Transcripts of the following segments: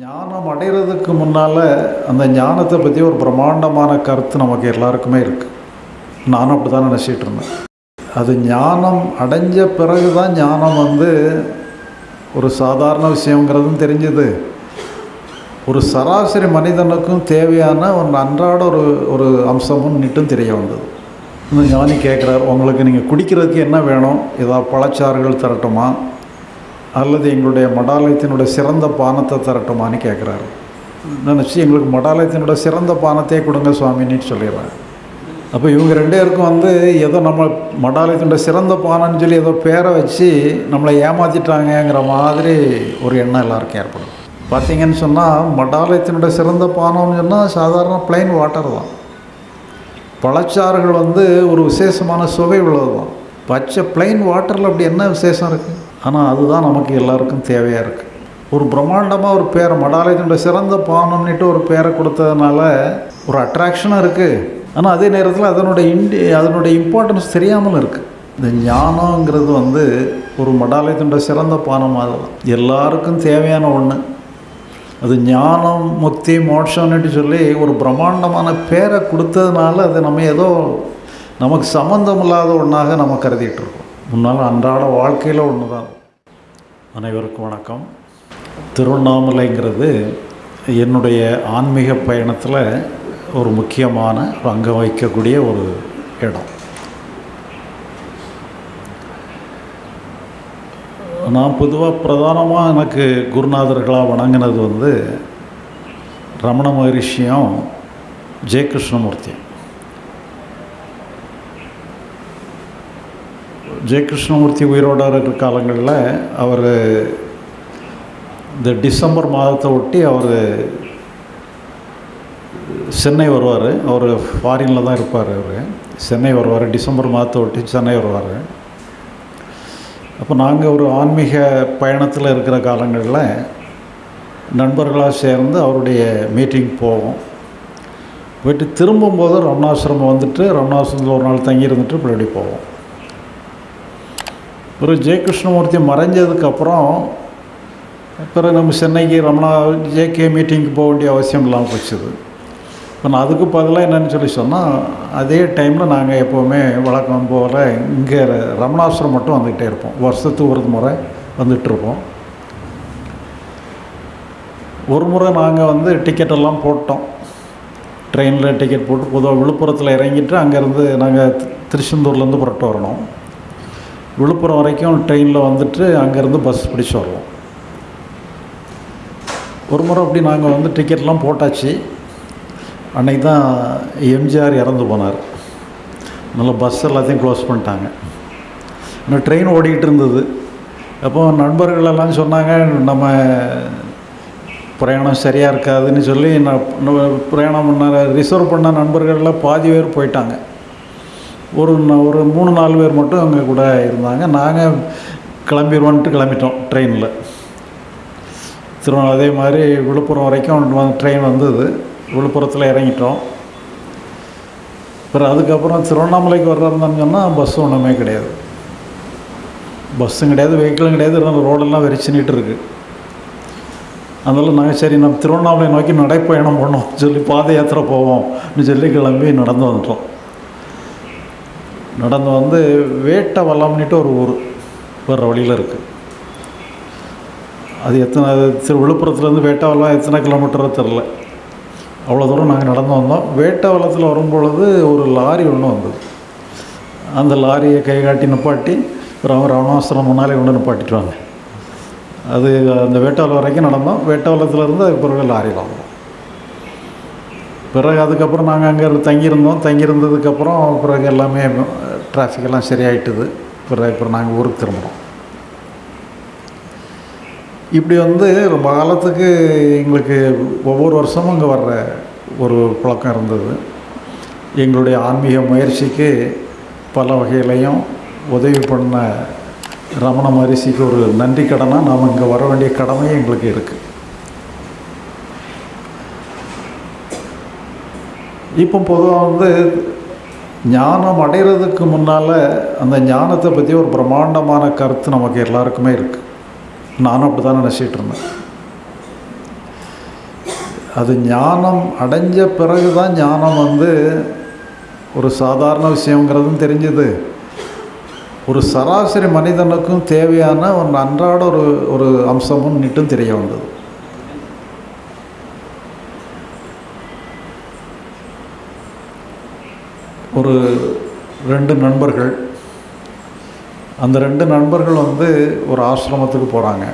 ஞானம் அடைகிறதுக்கு முன்னால் அந்த ஞானத்தை பற்றி ஒரு பிரம்மாண்டமான கருத்து நமக்கு எல்லாருக்குமே இருக்குது நானும் அப்படி தான் நினச்சிட்டு இருந்தேன். அது ஞானம் அடைஞ்ச பிறகு தான் ஞானம் வந்து ஒரு சாதாரண விஷயங்கிறதும் தெரிஞ்சது. ஒரு சராசரி மனிதனுக்கும் தேவையான ஒரு அன்றாட ஒரு ஒரு அம்சமும் நிட்டும் தெரிய வந்தது. இந்த ஞானி கேட்குறார் உங்களுக்கு நீங்கள் குடிக்கிறதுக்கு என்ன வேணும்? ஏதாவது பழச்சாறுகள் தரட்டுமா? அல்லது எங்களுடைய மடாலயத்தினுடைய சிறந்த பானத்தை தரட்டுமான்னு கேட்குறாரு நினச்சி எங்களுக்கு மடாலயத்தினுடைய சிறந்த பானத்தையே கொடுங்க சுவாமின்னு சொல்லிடுறேன் அப்போ இவங்க ரெண்டு பேருக்கும் வந்து ஏதோ நம்ம மடாலயத்தினுடைய சிறந்த பானம்னு சொல்லி ஏதோ பேரை வச்சு நம்மளை ஏமாற்றிட்டாங்கங்கிற மாதிரி ஒரு எண்ணம் எல்லாருக்கும் ஏற்படும். பார்த்தீங்கன்னு சொன்னால் மடாலயத்தினுடைய சிறந்த பானம்னு சொன்னால் சாதாரண பிளைன் வாட்டர் தான். பழச்சாறுகள் வந்து ஒரு விசேஷமான சுவை உள்ளது தான் பச்சை பிளைன் வாட்டரில் அப்படி என்ன விசேஷம் இருக்குது ஆனால் அதுதான் நமக்கு எல்லாருக்கும் தேவையாக இருக்குது ஒரு பிரம்மாண்டமாக ஒரு பேரை மடாலயத்தினுடைய சிறந்த பானம்னுட்டு ஒரு பேரை கொடுத்ததுனால ஒரு அட்ராக்ஷனும் இருக்குது ஆனால் அதே நேரத்தில் அதனுடைய இண்டி அதனுடைய இம்பார்ட்டன்ஸ் தெரியாமல் இருக்குது இந்த ஞானங்கிறது வந்து ஒரு மடாலயத்தினுடைய சிறந்த பானமாக தான் எல்லாருக்கும் தேவையான ஒன்று அது ஞானம் முக்தி மோட்சம்னுட்டு சொல்லி ஒரு பிரம்மாண்டமான பேரை கொடுத்ததுனால அது நம்ம ஏதோ நமக்கு சம்மந்தம் இல்லாத ஒன்றாக நம்ம கருதிட்டு இருக்கோம். முன்னால் அன்றாட வாழ்க்கையில் ஒன்று தான் அனைவருக்கும் வணக்கம். திருவண்ணாமலைங்கிறது என்னுடைய ஆன்மீக பயணத்தில் ஒரு முக்கியமான ஒரு அங்கம் வகிக்கக்கூடிய ஒரு இடம். நான் பொதுவாக பிரதானமாக எனக்கு குருநாதர்களாக வணங்கினது வந்து ரமண மகரிஷியும் ஜெயகிருஷ்ணமூர்த்தியும். ஜெய கிருஷ்ணமூர்த்தி உயிரோட இருக்கிற காலங்களில் அவர் இந்த டிசம்பர் மாதத்தை ஒட்டி அவர் சென்னை வருவார். அவர் ஃபாரினில் தான் இருப்பார் அவர். சென்னை வருவார். டிசம்பர் மாதத்தை ஒட்டி சென்னை வருவார். அப்போ நாங்கள் ஒரு ஆன்மீக பயணத்தில் இருக்கிற காலங்களில் நண்பர்களாக சேர்ந்து அவருடைய மீட்டிங் போவோம். போயிட்டு திரும்பும்போது ரமணாசிரமம் வந்துட்டு ரமணாசிரமத்தில் ஒரு நாள் தங்கி இருந்துட்டு இப்படி போவோம். ஒரு ஜெயகிருஷ்ணமூர்த்தி மறைஞ்சதுக்கப்புறம் பிறகு நம்ம சென்னைக்கு ரமணா ஜேகே மீட்டிங்க்கு போக வேண்டிய அவசியம் இல்லாமல் போச்சுது. இப்போ நான் அதுக்கு பதிலாக என்னென்னு சொல்லி சொன்னால் அதே டைமில் நாங்கள் எப்போவுமே வழக்கம் போல் இங்கே ரமணாசுரம் மட்டும் வந்துக்கிட்டே இருப்போம். வருஷத்துக்கு ஒரு முறை வந்துகிட்ருப்போம் ஒரு முறை நாங்கள் வந்து டிக்கெட்டெல்லாம் போட்டோம். ட்ரெயினில் டிக்கெட் போட்டு பொதுவாக விழுப்புரத்தில் இறங்கிட்டு அங்கேருந்து நாங்கள் திருச்செந்தூர்லேருந்து புறட்டு வரணும். விழுப்புரம் வரைக்கும் ட்ரெயினில் வந்துட்டு அங்கேருந்து பஸ் பிடிச்சி வருவோம். ஒரு முறை அப்படி நாங்கள் வந்து டிக்கெட்லாம் போட்டாச்சு. அன்றைக்கி தான் எம்ஜிஆர் இறந்து போனார். அதனால் பஸ் எல்லாத்தையும் க்ளோஸ் பண்ணிட்டாங்க. இன்னும் ட்ரெயின் ஓடிக்கிட்டு இருந்தது. அப்போ நண்பர்கள் எல்லாம் சொன்னாங்க நம்ம பிரயாணம் சரியாக இருக்காதுன்னு சொல்லி நான் பிரயாணம் பண்ண ரிசர்வ் பண்ண நண்பர்களில் பாதி பேர் போயிட்டாங்க. ஒரு ஒரு மூணு நாலு பேர் மட்டும் அங்கே கூட இருந்தாங்க. நாங்கள் கிளம்பிடுவோன்ட்டு கிளம்பிட்டோம் ட்ரெயினில் திருவண்ணா அதே மாதிரி விழுப்புரம் வரைக்கும் ட்ரெயின் வந்தது. விழுப்புரத்தில் இறங்கிட்டோம். அப்புறம் அதுக்கப்புறம் திருவண்ணாமலைக்கு வர்றதுன்னு சொன்னால் பஸ் ஒன்றுமே கிடையாது. பஸ்ஸும் கிடையாது வெஹிக்கிளும் கிடையாது. இருந்தாலும் ரோடெல்லாம் வெறிச்சுனிட்டு இருக்குது அதனால் நாங்கள் சரி நம்ம திருவண்ணாமலை நோக்கி நடைப்பயணம் பண்ணோம். சொல்லி பாத யாத்திரை போவோம்னு சொல்லி கிளம்பி நடந்து வந்துட்டோம். நடந்து வந்து வேட்டை வல்லம்னுட்டு ஒரு ஊர் வர்ற வழியில் இருக்குது அது எத்தனை அது திரு விழுப்புரத்துலேருந்து வேட்டாவலம் எத்தனை கிலோமீட்டரோ தெரில அவ்வளோ தூரம் நாங்கள் நடந்து வந்தோம். வேட்டாவலத்தில் வரும்பொழுது ஒரு லாரி ஒன்று வந்தது. அந்த லாரியை கை காட்டி நிப்பாட்டி அப்புறம் ராவணாசிரம் முன்னாலே கொண்டு நிப்பாட்டிட்டுவாங்க அது அந்த வேட்டாவலம் வரைக்கும் நடந்தோம். வேட்டாவலத்துலேருந்து அதுக்கு பிறகு லாரியில் வந்தோம் பிறகு அதுக்கப்புறம் நாங்கள் அங்கே தங்கியிருந்தோம். தங்கியிருந்ததுக்கப்புறம் பிறகு எல்லாமே டிராஃபிக்கெல்லாம் சரியாயிட்டுது பிறகு இப்போ நாங்கள் ஊருக்கு திரும்புகிறோம் இப்படி வந்து ரொம்ப காலத்துக்கு எங்களுக்கு ஒவ்வொரு வருஷமும் இங்கே வர்ற ஒரு பழக்கம் இருந்தது எங்களுடைய ஆன்மீக முயற்சிக்கு பல வகையிலையும் உதவி பண்ண ரமண மகரிஷிக்கு ஒரு நன்றி கடனாக நாம் இங்கே வர வேண்டிய கடமையும் எங்களுக்கு இருக்குது இப்போ பொதுவாக வந்து ஞானம் அடைகிறதுக்கு முன்னால் அந்த ஞானத்தை பற்றி ஒரு பிரம்மாண்டமான கருத்து நமக்கு எல்லாருக்குமே இருக்குது நானும் அப்படி தான் நினச்சிட்டு இருந்தேன். அது ஞானம் அடைஞ்ச பிறகு தான் ஞானம் வந்து ஒரு சாதாரண விஷயங்கிறதும் தெரிஞ்சது. ஒரு சராசரி மனிதனுக்கும் தேவையான ஒரு அன்றாட ஒரு ஒரு அம்சமும் நிட்டும் தெரிய வந்தது. ஒரு ரெண்டு நண்பர்கள். அந்த ரெண்டு நண்பர்கள் வந்து ஒரு ஆசிரமத்துக்கு போகிறாங்க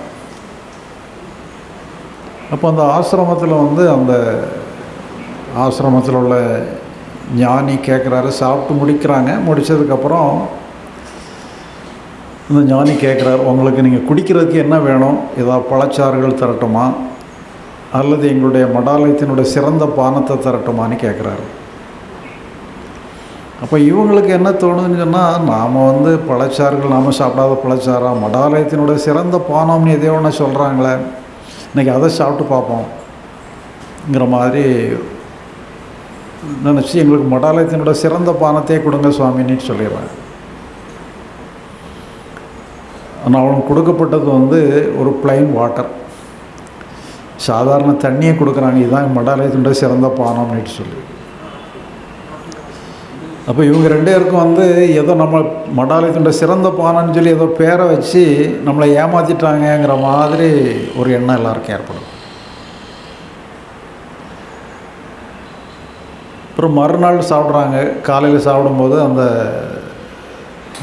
அப்போ அந்த ஆசிரமத்தில் வந்து அந்த ஆசிரமத்தில் உள்ள ஞானி கேட்குறாரு சாப்பிட்டு முடிக்கிறாங்க. முடித்ததுக்கப்புறம் இந்த ஞானி கேட்குறாரு உங்களுக்கு நீங்கள் குடிக்கிறதுக்கு என்ன வேணும்? ஏதாவது பழச்சாறுகள் தரட்டுமா? அல்லது எங்களுடைய மடாலயத்தினுடைய சிறந்த பானத்தை தரட்டுமான்னு கேட்குறாரு அப்போ இவங்களுக்கு என்ன தோணுதுன்னு சொன்னால் நாம் வந்து பழச்சாறுகள் நாம் சாப்பிடாத பழச்சாரா மடாலயத்தினுடைய சிறந்த பானம்னு எதையோ ஒன்று சொல்கிறாங்களே இன்றைக்கி அதை சாப்பிட்டு பார்ப்போம்ங்கிற மாதிரி நினச்சி எங்களுக்கு மடாலயத்தினுடைய சிறந்த பானத்தையே கொடுங்க சுவாமின்னு சொல்லிடுறேன். ஆனால் அவனுக்கு கொடுக்கப்பட்டது வந்து ஒரு பிளைன் வாட்டர் சாதாரண தண்ணியை கொடுக்குறாங்க இதுதான் மடாலயத்தினுடைய சிறந்த பானம்னு சொல்லி அப்போ இவங்க ரெண்டு பேருக்கும் வந்து ஏதோ நம்ம மடாலயத்தினுடைய சிறந்த பானம்னு சொல்லி ஏதோ பேரை வச்சு நம்மளை ஏமாற்றிட்டாங்கங்கிற மாதிரி ஒரு எண்ணம் எல்லாருக்கும் ஏற்படும். அப்புறம் மறுநாள் சாப்பிட்றாங்க. காலையில் சாப்பிடும்போது அந்த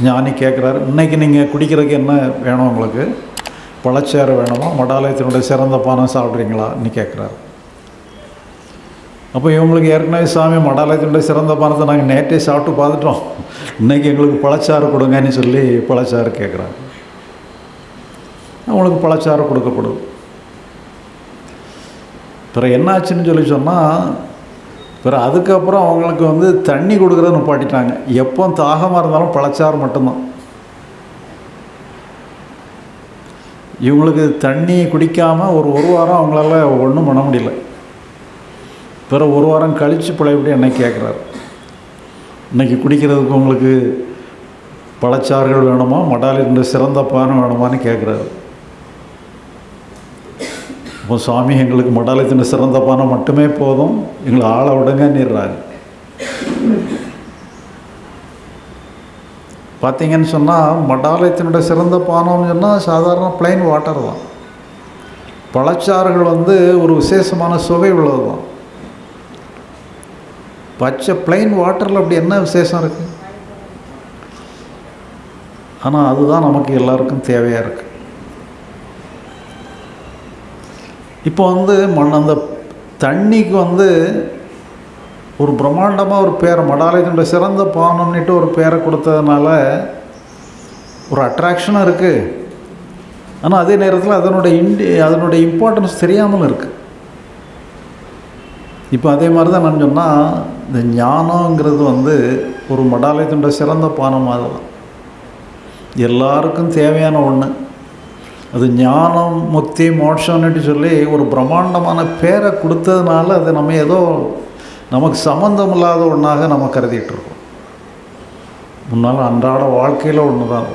ஞானி கேட்குறாரு இன்றைக்கி நீங்கள் குடிக்கிறதுக்கு என்ன வேணும் உங்களுக்கு? பழச்சாறு வேணுமா? மடாலயத்தினுடைய சிறந்த பானம் சாப்பிட்றீங்களான்னு கேட்குறாரு அப்போ இவங்களுக்கு ஏற்கனவே சாமி மடாலயத்தினுடைய சிறந்த பானத்தை நாங்கள் நேற்றே சாப்பிட்டு பார்த்துட்டோம். இன்றைக்கி எங்களுக்கு பழச்சாறு கொடுங்கன்னு சொல்லி பழச்சாறு கேட்குறாங்க அவங்களுக்கு பழச்சாறு கொடுக்கப்படும். பிறகு என்னாச்சுன்னு சொல்லி சொன்னால் பிறகு அதுக்கப்புறம் அவங்களுக்கு வந்து தண்ணி கொடுக்குறத நிப்பாட்டிட்டாங்க. எப்போ தாகமாக இருந்தாலும் பழச்சாறு மட்டும்தான். இவங்களுக்கு தண்ணி குடிக்காமல் ஒரு ஒரு வாரம் அவங்களால ஒன்றும் பண்ண முடியல. பிறகு ஒரு வாரம் கழித்து பழையபடி என்னை கேட்குறாரு. இன்றைக்கி குடிக்கிறதுக்கு உங்களுக்கு பழச்சாறுகள் வேணுமா? மடாலின்ற சிறந்த பானம் வேணுமான்னு கேட்குறாரு. இப்போ சுவாமி எங்களுக்கு மடாலயத்தின் சிறந்த பானம் மட்டுமே போதும். எங்களை ஆளை விடுங்க விடுங்கன்னுறாரு. பார்த்தீங்கன்னு சொன்னால் மடாலயத்தினுடைய சிறந்த பானம்னு சொன்னால் சாதாரண பிளைன் வாட்டர் தான். பழச்சாறுகள் வந்து ஒரு விசேஷமான சுவை உள்ளது தான் பச்சை பிளெயின் வாட்டரில் அப்படி என்ன விசேஷம் இருக்குது ஆனால் அதுதான் நமக்கு எல்லாருக்கும் தேவையாக இருக்குது இப்போ வந்து மண் அந்த தண்ணிக்கு வந்து ஒரு பிரம்மாண்டமாக ஒரு பேரை மடாலயத்தினுடைய சிறந்த பானம்னுட்டு ஒரு பேரை கொடுத்ததுனால ஒரு அட்ராக்ஷனும் இருக்குது ஆனால் அதே நேரத்தில் அதனுடைய இண்டி அதனுடைய இம்பார்ட்டன்ஸ் தெரியாமல் இருக்குது இப்போ அதே மாதிரி தான் நான் சொன்னால் இந்த ஞானங்கிறது வந்து ஒரு மடாலயத்தினுடைய சிறந்த பானம் தான். எல்லாருக்கும் தேவையான ஒன்று அது ஞானம் முக்தி மோட்சம்னுட்டு சொல்லி ஒரு பிரம்மாண்டமான பேரை கொடுத்ததுனால அது நம்ம ஏதோ நமக்கு சம்மந்தம் இல்லாத ஒன்றாக நம்ம கருதிட்டு இருக்கோம். முன்னால் அன்றாட வாழ்க்கையில் ஒன்று தான்